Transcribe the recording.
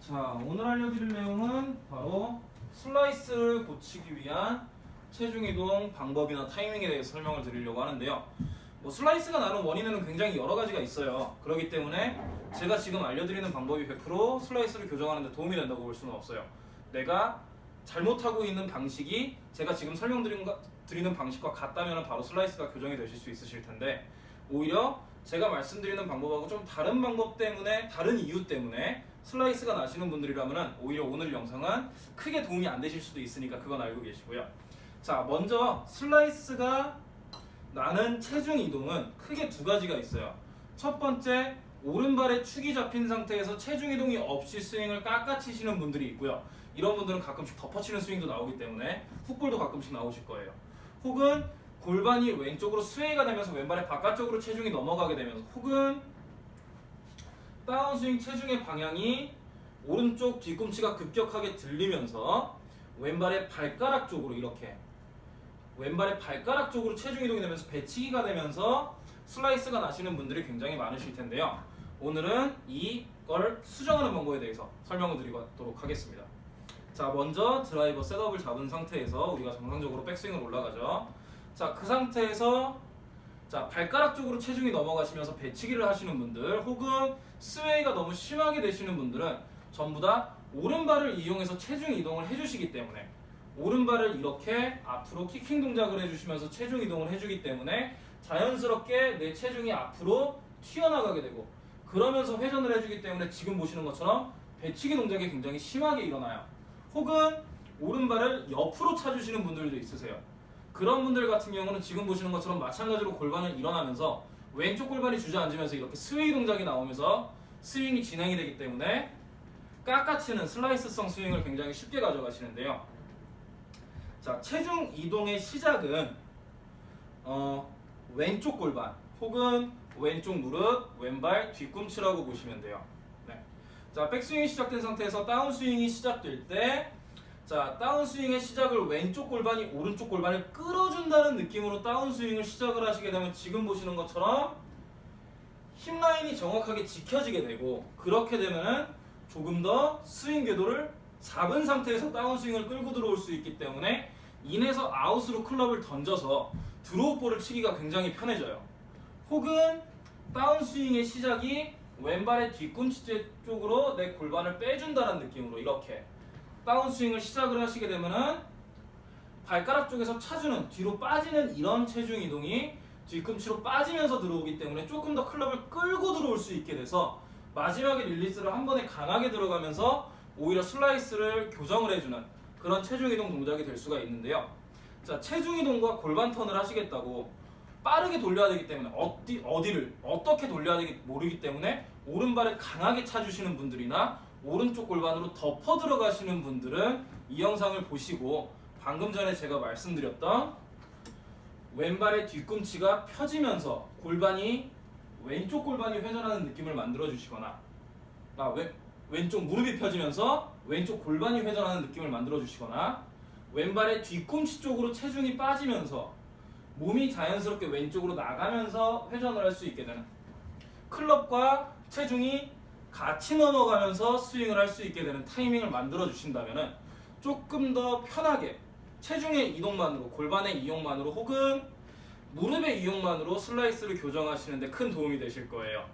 자, 오늘 알려드릴 내용은 바로 슬라이스를 고치기 위한 체중 이동 방법이나 타이밍에 대해서 설명을 드리려고 하는데요. 뭐 슬라이스가 나는 원인에는 굉장히 여러 가지가 있어요. 그렇기 때문에 제가 지금 알려드리는 방법이 100% 슬라이스를 교정하는 데 도움이 된다고 볼 수는 없어요. 내가 잘못하고 있는 방식이 제가 지금 설명드리는 방식과 같다면 바로 슬라이스가 교정이 되실 수 있으실 텐데 오히려 제가 말씀드리는 방법하고 좀 다른 방법 때문에 다른 이유 때문에 슬라이스가 나시는 분들이라면 오히려 오늘 영상은 크게 도움이 안 되실 수도 있으니까 그건 알고 계시고요. 자 먼저 슬라이스가 나는 체중 이동은 크게 두 가지가 있어요. 첫 번째 오른발에 축이 잡힌 상태에서 체중 이동이 없이 스윙을 깎아치시는 분들이 있고요. 이런 분들은 가끔씩 덮어치는 스윙도 나오기 때문에 훅볼도 가끔씩 나오실 거예요. 혹은 골반이 왼쪽으로 스웨이가 되면서 왼발의 바깥쪽으로 체중이 넘어가게 되면서 혹은 다운스윙 체중의 방향이 오른쪽 뒤꿈치가 급격하게 들리면서 왼발의 발가락 쪽으로 이렇게 왼발의 발가락 쪽으로 체중 이동이 되면서 배치기가 되면서 슬라이스가 나시는 분들이 굉장히 많으실 텐데요. 오늘은 이걸 수정하는 방법에 대해서 설명을 드리도록 하겠습니다. 자, 먼저 드라이버 셋업을 잡은 상태에서 우리가 정상적으로 백스윙을 올라가죠. 자, 그 상태에서 자, 발가락 쪽으로 체중이 넘어가시면서 배치기를 하시는 분들 혹은 스웨이가 너무 심하게 되시는 분들은 전부 다 오른발을 이용해서 체중 이동을 해주시기 때문에 오른발을 이렇게 앞으로 키킹 동작을 해주시면서 체중 이동을 해주기 때문에 자연스럽게 내 체중이 앞으로 튀어나가게 되고 그러면서 회전을 해주기 때문에 지금 보시는 것처럼 배치기 동작이 굉장히 심하게 일어나요. 혹은 오른발을 옆으로 차주시는 분들도 있으세요. 그런 분들 같은 경우는 지금 보시는 것처럼 마찬가지로 골반을 일어나면서 왼쪽 골반이 주저앉으면서 이렇게 스웨이 동작이 나오면서 스윙이 진행이 되기 때문에 깎아치는 슬라이스성 스윙을 굉장히 쉽게 가져가시는데요. 자, 체중 이동의 시작은 어, 왼쪽 골반 혹은 왼쪽 무릎, 왼발 뒤꿈치라고 보시면 돼요. 네. 자, 백스윙이 시작된 상태에서 다운스윙이 시작될 때 자, 다운스윙의 시작을 왼쪽 골반이 오른쪽 골반을 끌어준다는 느낌으로 다운스윙을 시작을 하시게 되면 지금 보시는 것처럼 힙 라인이 정확하게 지켜지게 되고 그렇게 되면은 조금 더 스윙 궤도를 잡은 상태에서 다운스윙을 끌고 들어올 수 있기 때문에 인해서 아웃으로 클럽을 던져서 드로우볼을 치기가 굉장히 편해져요. 혹은 다운스윙의 시작이 왼발의 뒤꿈치 쪽으로 내 골반을 빼준다는 느낌으로 이렇게 다운스윙을 시작을 하시게 되면은 발가락 쪽에서 차주는 뒤로 빠지는 이런 체중 이동이 뒤꿈치로 빠지면서 들어오기 때문에 조금 더 클럽을 끌고 들어올 수 있게 돼서 마지막에 릴리스를 한 번에 강하게 들어가면서 오히려 슬라이스를 교정을 해주는 그런 체중 이동 동작이 될 수가 있는데요. 자, 체중 이동과 골반 턴을 하시겠다고 빠르게 돌려야 되기 때문에 어디 어디를 어떻게 돌려야 되기 모르기 때문에 오른발을 강하게 차주시는 분들이나 오른쪽 골반으로 덮어 들어가시는 분들은 이 영상을 보시고 방금 전에 제가 말씀드렸던 왼발의 뒤꿈치가 펴지면서 골반이 왼쪽 골반이 회전하는 느낌을 만들어 주시거나 아, 왼, 왼쪽 무릎이 펴지면서 왼쪽 골반이 회전하는 느낌을 만들어 주시거나 왼발의 뒤꿈치 쪽으로 체중이 빠지면서 몸이 자연스럽게 왼쪽으로 나가면서 회전을 할 수 있게 되는 클럽과 체중이 같이 넘어가면서 스윙을 할 수 있게 되는 타이밍을 만들어 주신다면 조금 더 편하게 체중의 이동만으로 골반의 이용만으로 혹은 무릎의 이용만으로 슬라이스를 교정하시는데 큰 도움이 되실 거예요.